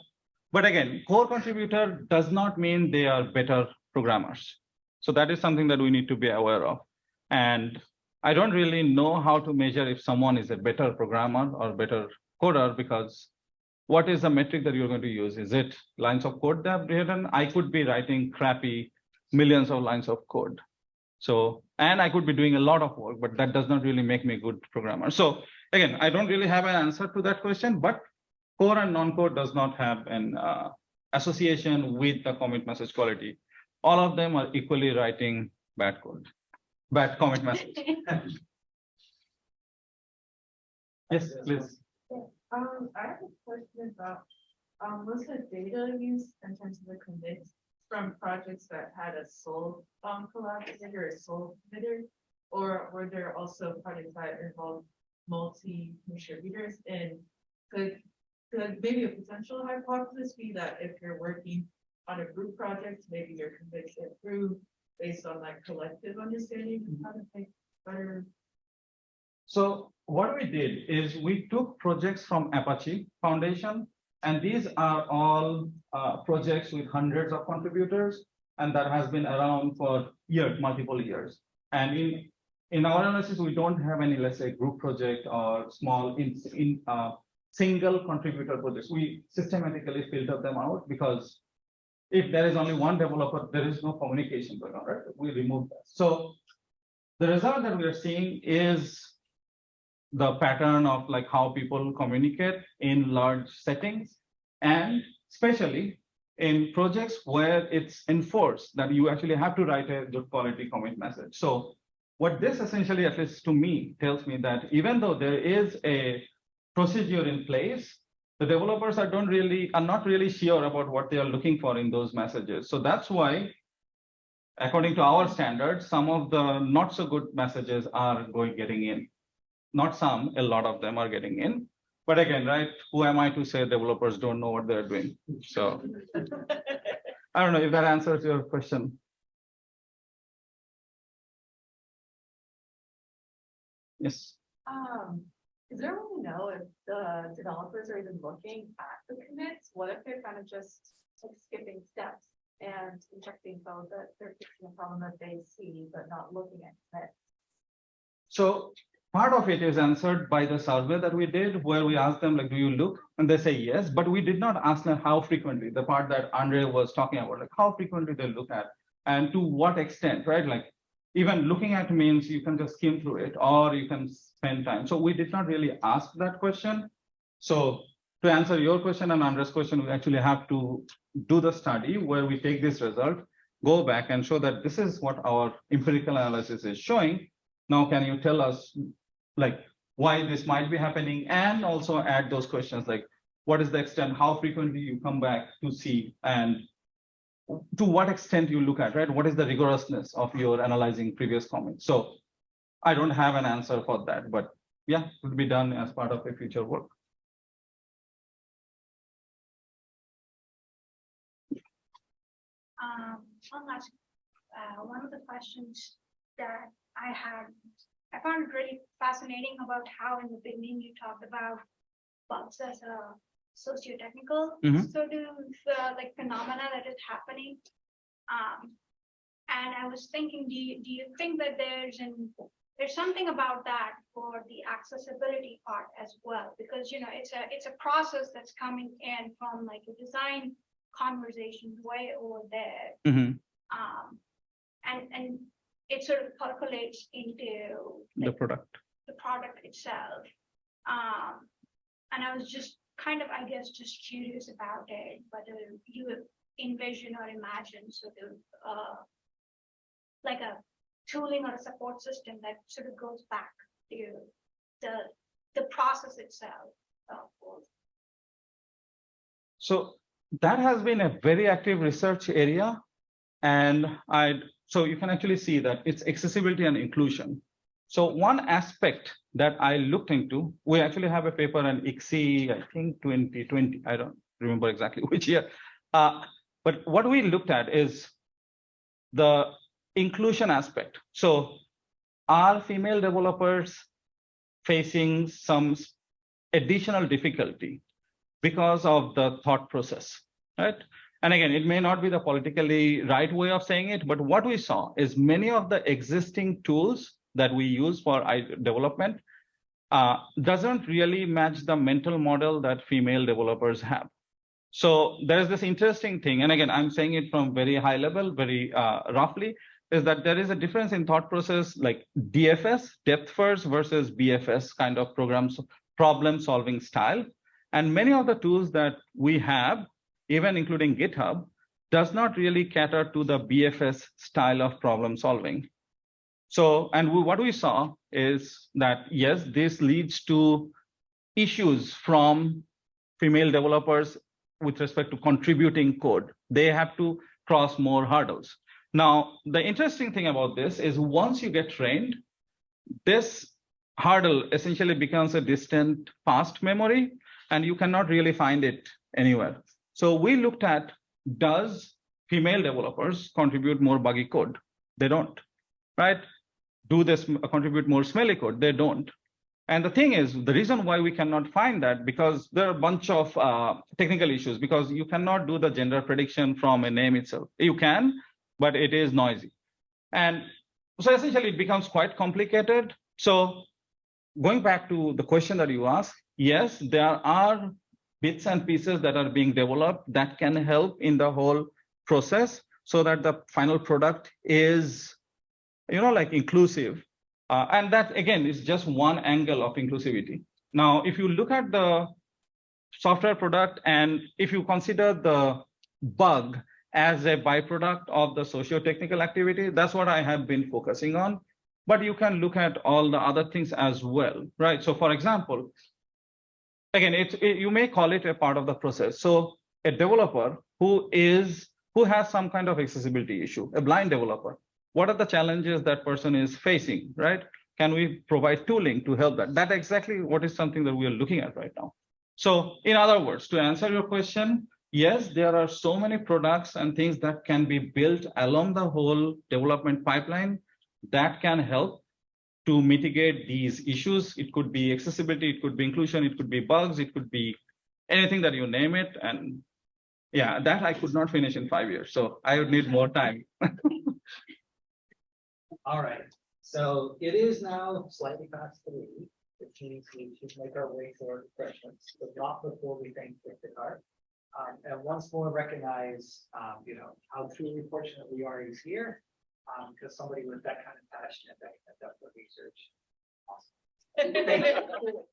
Speaker 2: but again, core contributor does not mean they are better programmers. So that is something that we need to be aware of. And I don't really know how to measure if someone is a better programmer or better coder because what is the metric that you're going to use? Is it lines of code they have written? I could be writing crappy millions of lines of code. So, and I could be doing a lot of work, but that does not really make me a good programmer. So again, I don't really have an answer to that question, but core and non-core does not have an uh, association with the commit message quality. All of them are equally writing bad code, bad commit message. Yes, please.
Speaker 9: Um, I have a question about, um, was the data used in terms of the commits from projects that had a sole, um, collaborator or a sole committer? Or were there also projects that involved multi-contributors and could, could maybe a potential hypothesis be that if you're working on a group project, maybe your commits improve based on that collective understanding of how to make better
Speaker 2: So what we did is we took projects from Apache Foundation, and these are all uh, projects with hundreds of contributors, and that has been around for years, multiple years. And in in our analysis, we don't have any, let's say, group project or small in in uh, single contributor projects. We systematically filter them out because if there is only one developer, there is no communication going on, right? We remove that. So the result that we are seeing is the pattern of like how people communicate in large settings and especially in projects where it's enforced that you actually have to write a good quality commit message. So what this essentially, at least to me, tells me that even though there is a procedure in place, the developers are don't really are not really sure about what they are looking for in those messages. So that's why according to our standards, some of the not so good messages are going getting in not some, a lot of them are getting in. But again, right, who am I to say developers don't know what they're doing? So I don't know if that answers your question. Yes,
Speaker 9: Um, is there a way to know if the developers are even looking at the commits? What if they're kind of just like skipping steps and injecting code that they're fixing a problem that they see, but not looking at commits?
Speaker 2: so part of it is answered by the survey that we did where we asked them like, do you look? And they say yes, but we did not ask them how frequently, the part that Andre was talking about, like how frequently they look at and to what extent, right? Like even looking at means you can just skim through it or you can spend time. So we did not really ask that question. So to answer your question and Andre's question, we actually have to do the study where we take this result, go back and show that this is what our empirical analysis is showing. Now, can you tell us like why this might be happening and also add those questions like what is the extent, how frequently you come back to see and to what extent you look at, right? What is the rigorousness of your analyzing previous comments? So I don't have an answer for that, but yeah, it would be done as part of a future work.
Speaker 10: Um, one last, uh, one of the questions that I had, I found it really fascinating about how in the beginning you talked about bugs as a socio-technical
Speaker 2: Mhm.
Speaker 10: sort of, uh, like phenomena that is happening. Um, and I was thinking, do you, do you think that there's an there's something about that for the accessibility part as well, because, you know, it's a, it's a process that's coming in from like a design conversation way over there.
Speaker 2: Mhm.
Speaker 10: Um, and, and it sort of percolates into
Speaker 2: The
Speaker 10: like,
Speaker 2: product.
Speaker 10: the product itself. Um, and I was just kind of, I guess, just curious about it, whether you envision or imagine sort of, uh, like a tooling or a support system that sort of goes back to the, the process itself. of.
Speaker 2: So that has been a very active research area. And I, so you can actually see that it's accessibility and inclusion. So one aspect that I looked into, we actually have a paper on ICSE, I think twenty twenty, I don't remember exactly which year. Uh, but what we looked at is the inclusion aspect. So are female developers facing some additional difficulty because of the thought process, right? And again, it may not be the politically right way of saying it, but what we saw is many of the existing tools that we use for development uh, doesn't really match the mental model that female developers have. So there's this interesting thing, and again, I'm saying it from very high level, very uh, roughly, is that there is a difference in thought process like DFS, depth first versus BFS kind of programs, problem solving style. And many of the tools that we have, even including GitHub, does not really cater to the BFS style of problem solving. So, and we, what we saw is that, yes, this leads to issues from female developers with respect to contributing code. They have to cross more hurdles. Now, the interesting thing about this is once you get trained, this hurdle essentially becomes a distant past memory and you cannot really find it anywhere. So we looked at, does female developers contribute more buggy code? They don't, right? Do this contribute more smelly code? They don't. And the thing is, the reason why we cannot find that because there are a bunch of uh, technical issues because you cannot do the gender prediction from a name itself. You can, but it is noisy. And so essentially it becomes quite complicated. So going back to the question that you asked, yes, there are bits and pieces that are being developed that can help in the whole process so that the final product is, you know, like inclusive. Uh, and that again is just one angle of inclusivity. Now, if you look at the software product and if you consider the bug as a byproduct of the socio-technical activity, that's what I have been focusing on. But you can look at all the other things as well, right? So for example, again, it, it, you may call it a part of the process. So a developer who is who has some kind of accessibility issue, a blind developer, what are the challenges that person is facing, right? Can we provide tooling to help that? That exactly what is something that we are looking at right now. So in other words, to answer your question, yes, there are so many products and things that can be built along the whole development pipeline that can help to mitigate these issues. It could be accessibility, it could be inclusion, it could be bugs, it could be anything that you name it. And yeah, that I could not finish in five years. So I would need more time.
Speaker 8: All right, so it is now slightly past three, which means we should make our way toward questions, but not before we thank Victor. Um, and once more recognize, um, you know, how truly fortunate we are he's here. Um, because somebody with that kind of passion and that, that depth of research. Awesome. Thank you.